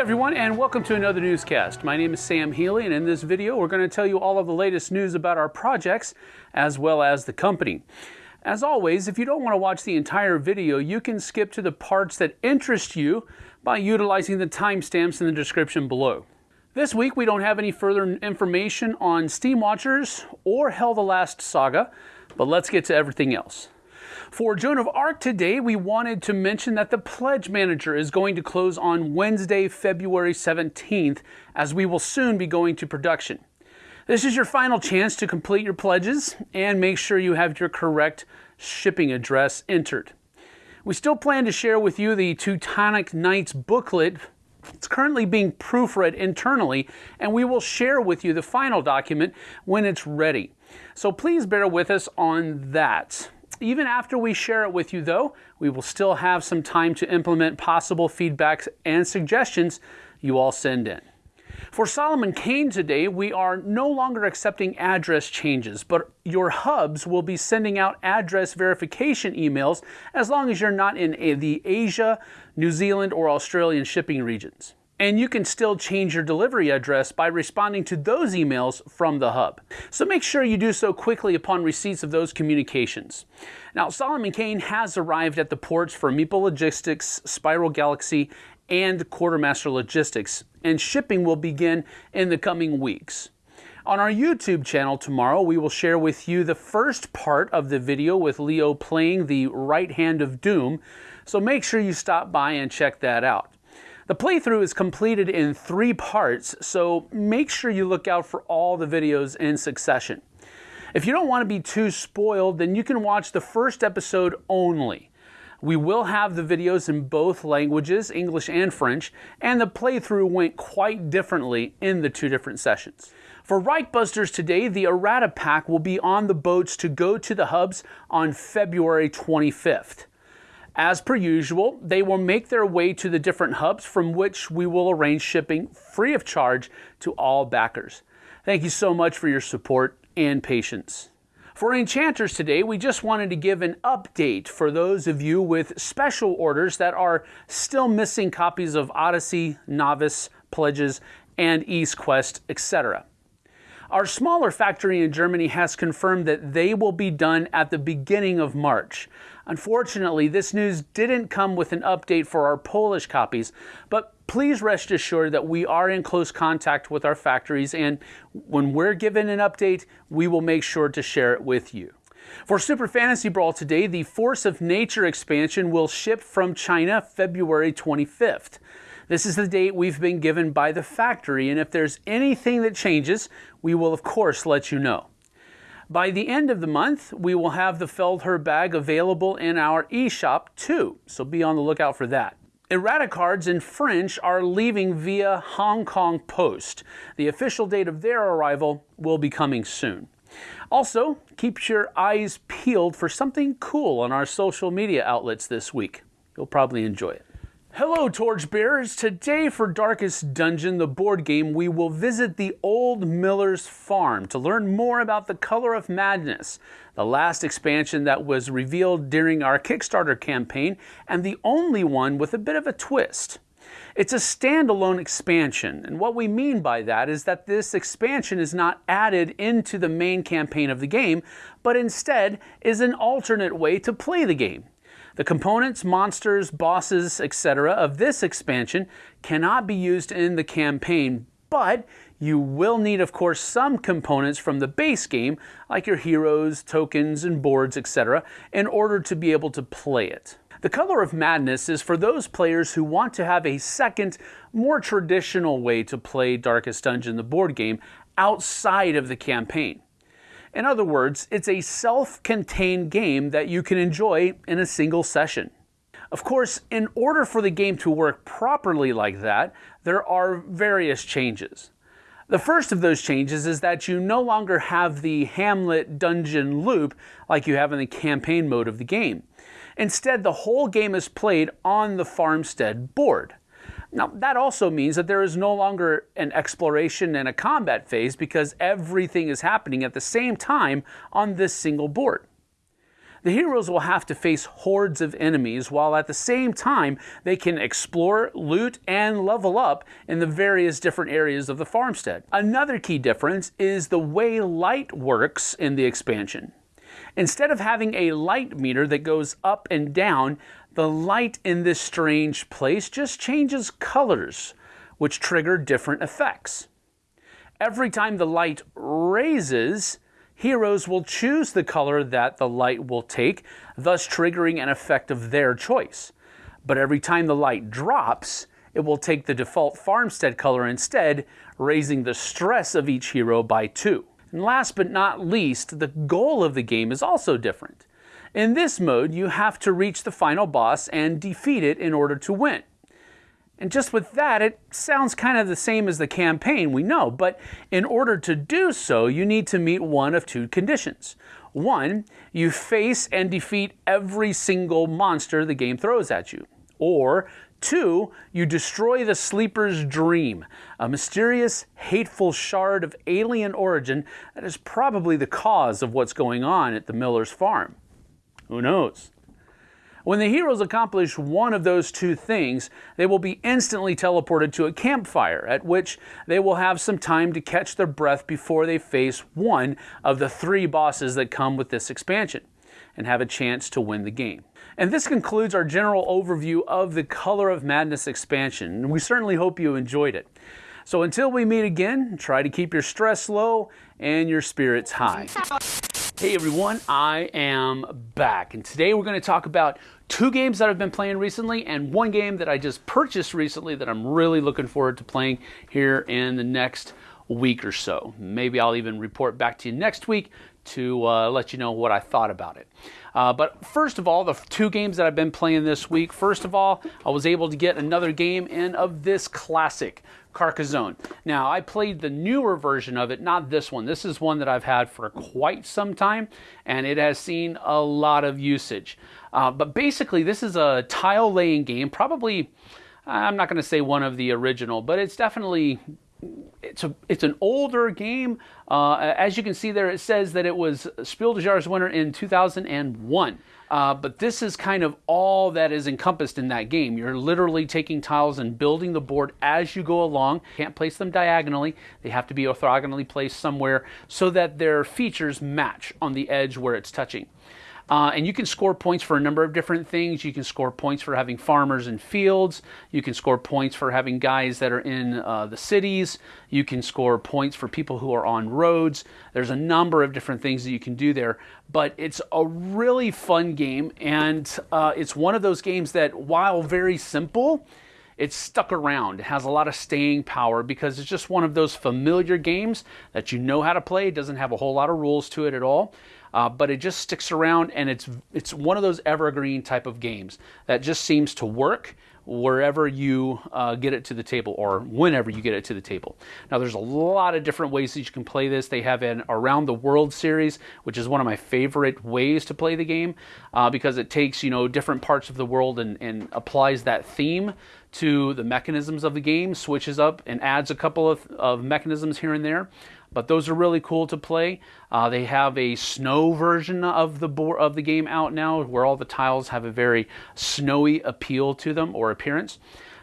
everyone, and welcome to another newscast. My name is Sam Healy, and in this video, we're going to tell you all of the latest news about our projects as well as the company. As always, if you don't want to watch the entire video, you can skip to the parts that interest you by utilizing the timestamps in the description below. This week, we don't have any further information on Steam Watchers or HEL the Last Saga, but let's get to everything else. For Joan of Arc today, we wanted to mention that the Pledge Manager is going to close on Wednesday, February 17th, as we will soon be going to production. This is your final chance to complete your pledges and make sure you have your correct shipping address entered. We still plan to share with you the Teutonic Knights booklet. It's currently being proofread internally, and we will share with you the final document when it's ready. So please bear with us on that. Even after we share it with you, though, we will still have some time to implement possible feedbacks and suggestions you all send in. For Solomon Kane today, we are no longer accepting address changes, but your hubs will be sending out address verification emails as long as you're not in the Asia, New Zealand, or Australian shipping regions. And you can still change your delivery address by responding to those emails from the hub. So make sure you do so quickly upon receipts of those communications. Now, Solomon Kane has arrived at the ports for Meeple Logistics, Spiral Galaxy, and Quartermaster Logistics, and shipping will begin in the coming weeks. On our YouTube channel tomorrow, we will share with you the first part of the video with Leo playing the right hand of Doom, so make sure you stop by and check that out. The playthrough is completed in three parts, so make sure you look out for all the videos in succession. If you don't want to be too spoiled, then you can watch the first episode only. We will have the videos in both languages, English and French, and the playthrough went quite differently in the two different sessions. For Reichbusters today, the errata pack will be on the boats to go to the hubs on February 25th. As per usual, they will make their way to the different hubs from which we will arrange shipping free of charge to all backers. Thank you so much for your support and patience. For Enchanters today, we just wanted to give an update for those of you with special orders that are still missing copies of Odyssey, Novice, Pledges, and East Quest, etc. Our smaller factory in Germany has confirmed that they will be done at the beginning of March. Unfortunately, this news didn't come with an update for our Polish copies, but please rest assured that we are in close contact with our factories, and when we're given an update, we will make sure to share it with you. For Super Fantasy Brawl today, the Force of Nature expansion will ship from China February 25th. This is the date we've been given by the factory, and if there's anything that changes, we will of course let you know. By the end of the month, we will have the Feldherr bag available in our eShop too, so be on the lookout for that. Errata cards in French are leaving via Hong Kong Post. The official date of their arrival will be coming soon. Also, keep your eyes peeled for something cool on our social media outlets this week. You'll probably enjoy it. Hello, Torchbearers! Today for Darkest Dungeon, the board game, we will visit the Old Miller's Farm to learn more about the Color of Madness, the last expansion that was revealed during our Kickstarter campaign, and the only one with a bit of a twist. It's a standalone expansion, and what we mean by that is that this expansion is not added into the main campaign of the game, but instead is an alternate way to play the game. The components, monsters, bosses, etc. of this expansion cannot be used in the campaign, but you will need, of course, some components from the base game, like your heroes, tokens, and boards, etc., in order to be able to play it. The Color of Madness is for those players who want to have a second, more traditional way to play Darkest Dungeon, the board game, outside of the campaign. In other words, it's a self-contained game that you can enjoy in a single session. Of course, in order for the game to work properly like that, there are various changes. The first of those changes is that you no longer have the Hamlet dungeon loop like you have in the campaign mode of the game. Instead, the whole game is played on the farmstead board. Now, that also means that there is no longer an exploration and a combat phase because everything is happening at the same time on this single board. The heroes will have to face hordes of enemies while at the same time they can explore, loot, and level up in the various different areas of the farmstead. Another key difference is the way light works in the expansion. Instead of having a light meter that goes up and down, the light in this strange place just changes colors, which trigger different effects. Every time the light raises, heroes will choose the color that the light will take, thus triggering an effect of their choice. But every time the light drops, it will take the default farmstead color instead, raising the stress of each hero by two. And last but not least, the goal of the game is also different. In this mode, you have to reach the final boss and defeat it in order to win. And just with that, it sounds kind of the same as the campaign, we know, but in order to do so, you need to meet one of two conditions. One, you face and defeat every single monster the game throws at you. Or two, you destroy the Sleeper's Dream, a mysterious, hateful shard of alien origin that is probably the cause of what's going on at the Miller's farm. Who knows? When the heroes accomplish one of those two things, they will be instantly teleported to a campfire, at which they will have some time to catch their breath before they face one of the three bosses that come with this expansion, and have a chance to win the game. And this concludes our general overview of the Color of Madness expansion, we certainly hope you enjoyed it. So until we meet again, try to keep your stress low and your spirits high. Hey everyone, I am back and today we're going to talk about two games that I've been playing recently and one game that I just purchased recently that I'm really looking forward to playing here in the next week or so. Maybe I'll even report back to you next week to uh, let you know what I thought about it. Uh, but first of all, the two games that I've been playing this week, first of all, I was able to get another game in of this classic Carcassonne. Now, I played the newer version of it, not this one. This is one that I've had for quite some time, and it has seen a lot of usage. Uh, but basically, this is a tile laying game, probably, I'm not going to say one of the original, but it's definitely it's a it's an older game. Uh, as you can see there, it says that it was Spiel des Jahres winner in 2001. Uh, but this is kind of all that is encompassed in that game. You're literally taking tiles and building the board as you go along. Can't place them diagonally. They have to be orthogonally placed somewhere so that their features match on the edge where it's touching. Uh, and you can score points for a number of different things. You can score points for having farmers in fields. You can score points for having guys that are in uh, the cities. You can score points for people who are on roads. There's a number of different things that you can do there. But it's a really fun game. And uh, it's one of those games that, while very simple, it's stuck around. It has a lot of staying power because it's just one of those familiar games that you know how to play. It doesn't have a whole lot of rules to it at all uh, but it just sticks around and it's it's one of those evergreen type of games that just seems to work wherever you uh, get it to the table or whenever you get it to the table. Now there's a lot of different ways that you can play this. They have an Around the World series, which is one of my favorite ways to play the game uh, because it takes you know different parts of the world and, and applies that theme to the mechanisms of the game, switches up and adds a couple of, of mechanisms here and there but those are really cool to play. Uh, they have a snow version of the of the game out now, where all the tiles have a very snowy appeal to them or appearance.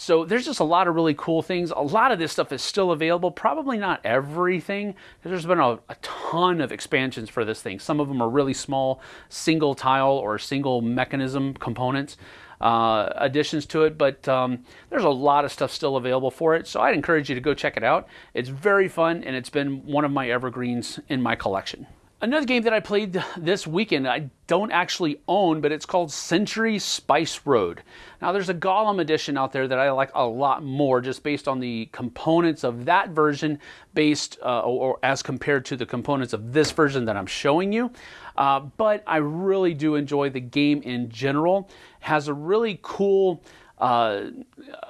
So there's just a lot of really cool things. A lot of this stuff is still available. Probably not everything. There's been a, a, ton of expansions for this thing. Some of them are really small, single tile or single mechanism components uh, additions to it, but um, there's a lot of stuff still available for it. So I'd encourage you to go check it out. It's very fun and it's been one of my evergreens in my collection. Another game that I played this weekend, I don't actually own, but it's called Century Spice Road. Now, there's a Golem edition out there that I like a lot more, just based on the components of that version, based uh, or, or, as compared to the components of this version that I'm showing you. Uh, but I really do enjoy the game in general. It has a really cool uh,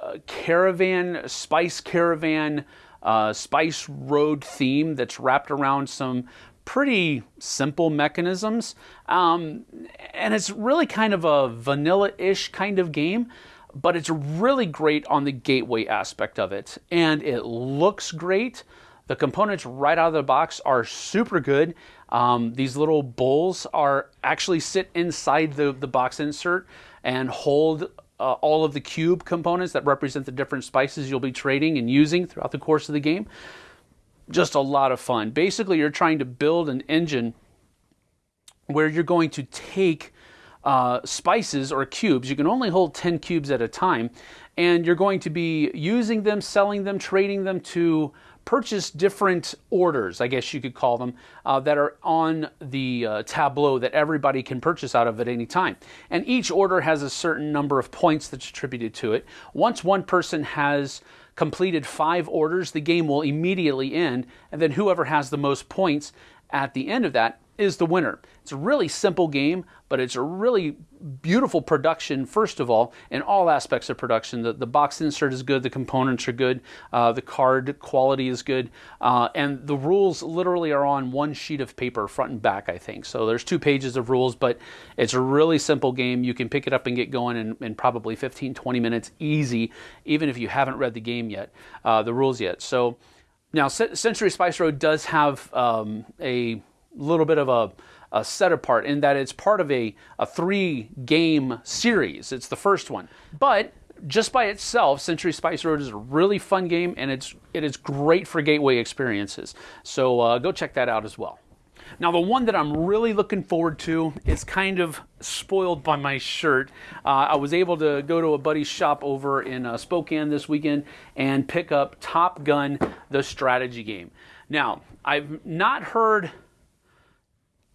uh caravan, spice caravan. Uh, spice road theme that's wrapped around some pretty simple mechanisms. Um, and it's really kind of a vanilla ish kind of game, but it's really great on the gateway aspect of it. And it looks great. The components right out of the box are super good. Um, these little bowls are actually sit inside the, the box insert and hold uh, all of the cube components that represent the different spices you'll be trading and using throughout the course of the game. Just a lot of fun. Basically, you're trying to build an engine where you're going to take uh, spices or cubes. You can only hold 10 cubes at a time, and you're going to be using them, selling them, trading them to purchase different orders, I guess you could call them, uh, that are on the uh, tableau that everybody can purchase out of at any time. And each order has a certain number of points that's attributed to it. Once one person has completed five orders, the game will immediately end, and then whoever has the most points at the end of that is the winner. It's a really simple game, but it's a really beautiful production, first of all, in all aspects of production. The, the box insert is good, the components are good, uh, the card quality is good, uh, and the rules literally are on one sheet of paper, front and back, I think. So there's two pages of rules, but it's a really simple game. You can pick it up and get going in, in probably 15, 20 minutes, easy, even if you haven't read the game yet, uh, the rules yet. So now, Century Spice Road does have um, a little bit of a, a, set apart in that it's part of a, a three game series. It's the first one. But just by itself, Century Spice Road is a really fun game and it's, it is great for gateway experiences. So uh, go check that out as well. Now, the one that I'm really looking forward to is kind of spoiled by my shirt. Uh, I was able to go to a buddy's shop over in uh, Spokane this weekend and pick up Top Gun, the strategy game. Now, I've not heard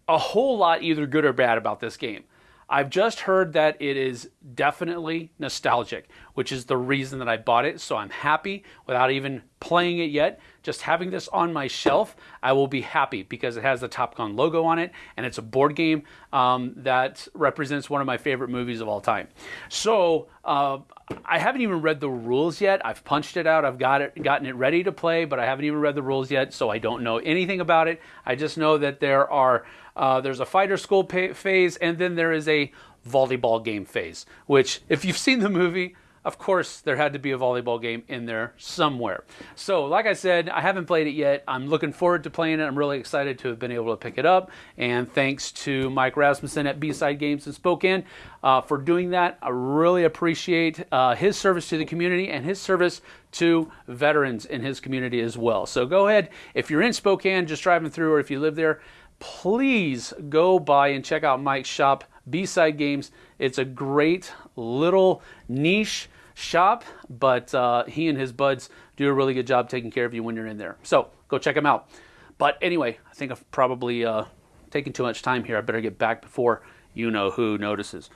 a whole lot either good or bad about this game. I've just heard that it is definitely nostalgic, which is the reason that I bought it. So I'm happy without even playing it yet. Just having this on my shelf, I will be happy because it has the Top Gun logo on it and it's a board game um, that represents one of my favorite movies of all time. So uh, I haven't even read the rules yet. I've punched it out. I've got it, gotten it ready to play, but I haven't even read the rules yet. So I don't know anything about it. I just know that there are uh, there's a fighter school phase, and then there is a volleyball game phase. Which, if you've seen the movie, of course, there had to be a volleyball game in there somewhere. So, like I said, I haven't played it yet. I'm looking forward to playing it. I'm really excited to have been able to pick it up. And thanks to Mike Rasmussen at B-Side Games in Spokane uh, for doing that. I really appreciate uh, his service to the community and his service to veterans in his community as well. So, go ahead. If you're in Spokane, just driving through, or if you live there, please go by and check out Mike's shop, B-Side Games. It's a great little niche shop, but uh, he and his buds do a really good job taking care of you when you're in there. So go check them out. But anyway, I think I've probably uh, taken too much time here. I better get back before you know who notices.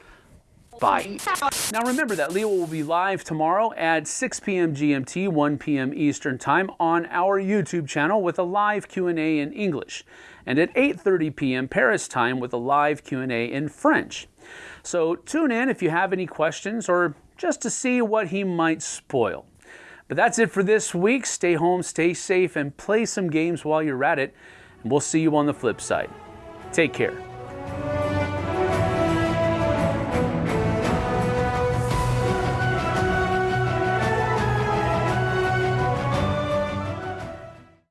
Bye. Now remember that Leo will be live tomorrow at 6 p.m. GMT, 1 p.m. Eastern Time on our YouTube channel with a live Q&A in English, and at 8:30 p.m. Paris time with a live Q&A in French. So tune in if you have any questions or just to see what he might spoil. But that's it for this week. Stay home, stay safe, and play some games while you're at it. And we'll see you on the flip side. Take care.